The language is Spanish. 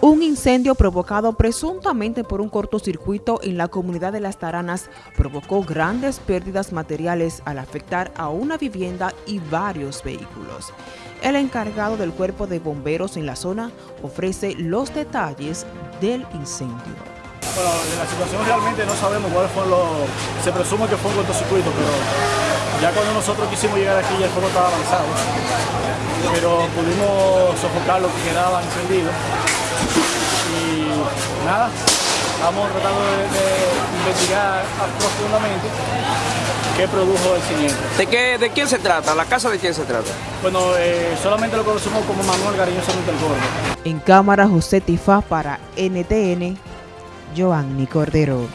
Un incendio provocado presuntamente por un cortocircuito en la comunidad de Las Taranas provocó grandes pérdidas materiales al afectar a una vivienda y varios vehículos. El encargado del cuerpo de bomberos en la zona ofrece los detalles del incendio. Bueno, de la situación realmente no sabemos cuáles fueron los... Se presume que fue un cortocircuito, pero ya cuando nosotros quisimos llegar aquí ya el fuego estaba avanzado. Pero pudimos sofocar lo que quedaba encendido y nada, estamos tratando de, de investigar profundamente qué produjo el siniestro. ¿De, qué, ¿De quién se trata? ¿La casa de quién se trata? Bueno, eh, solamente lo conocemos como Manuel Cariñosamente el Gordo. En cámara José Tifá para NTN, Joanny Cordero.